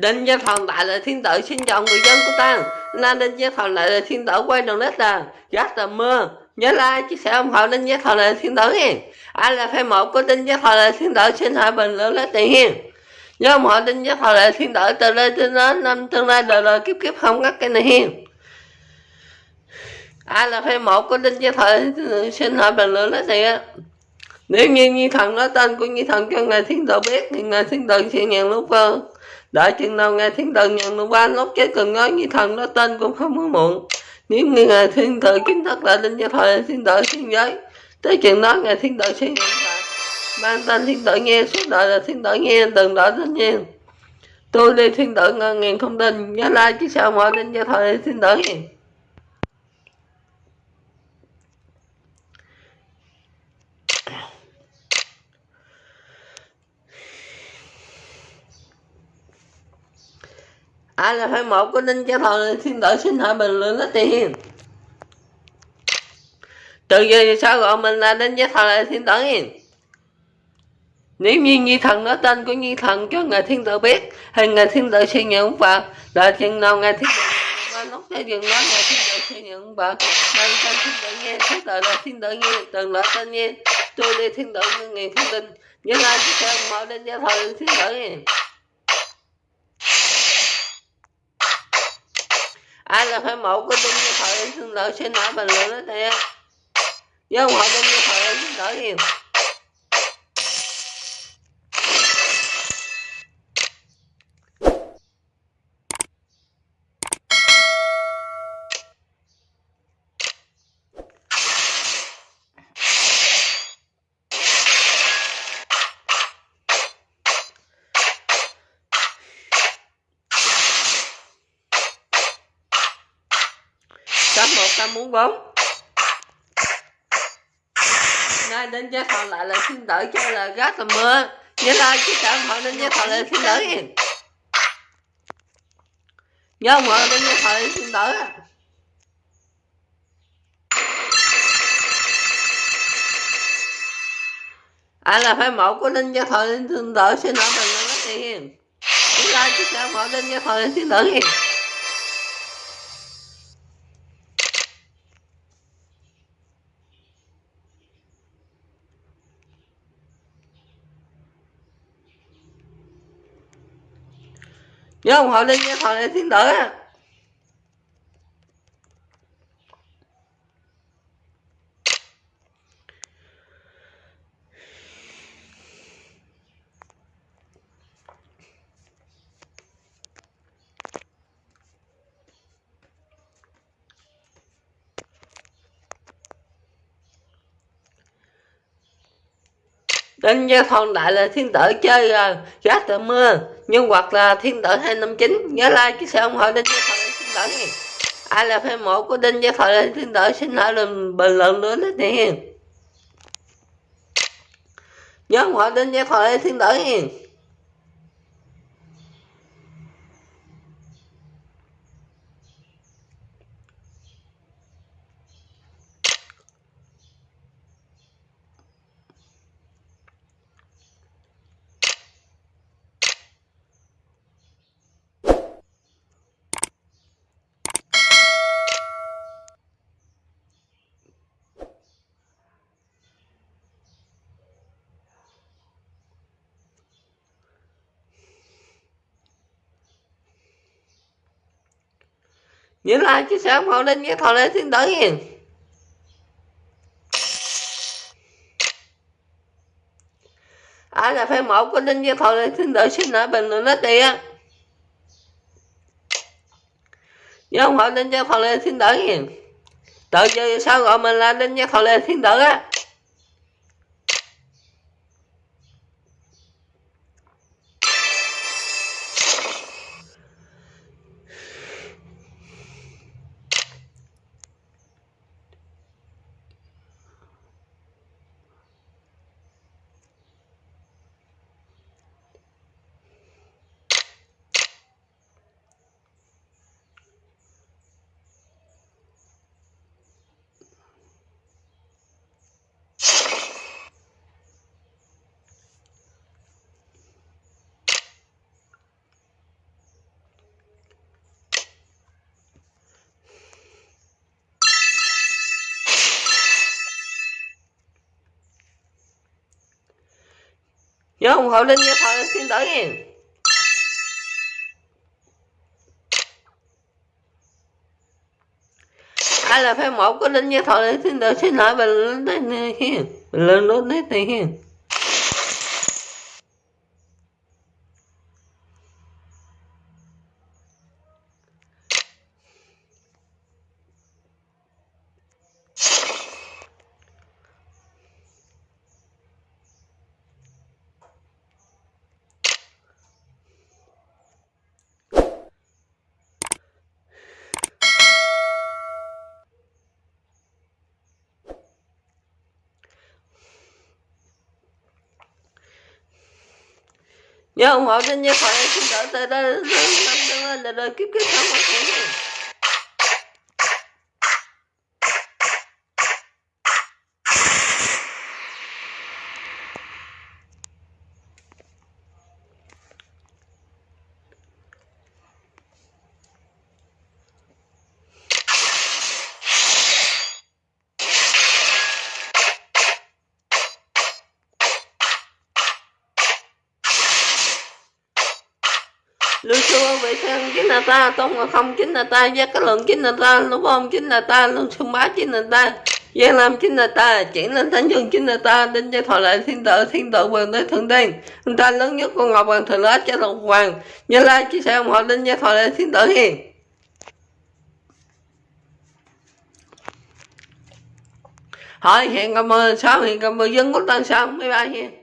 Đinh Gia Thần Đại là thiên tử xin chọn người dân của ta. Na Đinh Gia Thần Đại là thiên tử quay đầu nét là rất là mưa. Nhớ like, chia sẻ ủng hộ Đinh Gia Thần Đại là thiên tử nha. Ai là fan một của Đinh Gia Thần Đại là thiên tử xin hãy bình luận lấy tiền hiền Nhớ ủng hộ Đinh Gia Thần Đại là thiên tử từ đây đến đến năm tương lai đời đời kiếp kiếp không ngắt cái này hiền Ai là fan một của Đinh Gia Thần xin hãy bình luận lấy tiền nếu như Nhi Thần nói tên của Nhi Thần cho Ngài Thiên Tử biết thì Ngài Thiên Tử sẽ nhận lúc vơ đã chừng nào nghe thiên tử nhận được ba lúc chết cần nói như thần đó, tên cũng không có muộn. Nếu như ngài thiên tử kiến thức lại linh gia thời thiên tử thiên giới. Tới chừng đó ngài thiên tử sẽ nhận lại. Mang tên thiên tử nghe suốt đời là thiên tử nghe từng đời tất nhiên tôi đi thiên tử ngàn ngàn không tin. Nhớ lại chứ sao mọi linh gia thời thiên tử nghe. Ai là phải một của ninh cho thờ xin đợi xin hỏi bình luận lấy tiền. Từ giờ sao gọi mình là ninh cho thờ xin đợi nếu như nhi thần nói tên của nhi thần cho ngài thiên tử biết, thì ngài thiên tử sẽ nhận vào đợi chừng nào ngài thiên tử và lúc tới dừng nói, ngài thiên tử sẽ nhận vào mang tên thiên tử nghe thế đời là thiên tử nghe từng loại tên nghe. Tôi đi thiên tử như thiên không tin nhớ lại cái sẽ mở đến cho thờ thiên tử nghe ai là phải mẫu của đinh như thời xin lỗi xin lỗi bình luận đó thiệt với họ đinh như thời xin lỗi nhiều. Một trăm bốn bốn. Nay đến giá thọ lại là xin đỡ cho là gác là mưa nhớ là chứ cả họ đến giá thọ lại xin đỡ nhớ mọi đến giá thọ lại xin đỡ ai là phải mẫu của linh gia thọ linh thương đỡ xin lỗi mình nó mất chúng ta chỉ sao mẫu linh gia thọ linh thương đỡ hiền nhớ ủng hộ linh nhé thọ này thiên tử Đinh Gia Thon Đại là thiên tử chơi à, uh, gác tờ mưa nhưng hoặc là thiên tử 259 nhớ like chia sẻ ủng hộ Đinh Gia Thon là thiên tử này ai là fan một của Đinh Gia Thon là thiên tử xin hãy bình luận nữa đấy nè nhớ ủng hộ Đinh Gia Thon là thiên tử nha. Nhớ like chia sẻ ủng hộ lên nhé thọ lên thiên tử hiền. Ai là fan mẫu của linh nhé thọ lên thiên tử xin ở bình luận nói tiền nhớ ủng hộ linh nhé thọ lên thiên tử hiền. Tự giờ sao gọi mình là linh nhé thọ lên thiên tử á. Nhớ ủng hộ linh nha thọ xin tới hiền ai là fan một của linh nha thọ xin tới xin lỗi bình luận tới này hiền bình luận luôn tới này hiền nhớ ông hộ trên như thoại xin đỡ tới đây lên là đời kiếp kiếp sống mọi người lưu thân chính là ta tôn ngộ không chính là ta gia cái lượng chính là ta lục bom chính là ta luôn xung bá chính là ta gia Lam chính là ta, chuyển lên Thánh Dương chính là ta, đến cho thọ lại thiên tự, thiên tự quyền tới thượng tiên. Chúng ta lớn nhất con Ngọc Hoàng thượng Lá cho Lục Hoàng. Như Lai chia sẻ ủng hộ đến cho thọ lại thiên tự hiền. Hỏi hẹn cảm ơn sáu hẹn cảm ơn dân của tân sao bye bye hiền.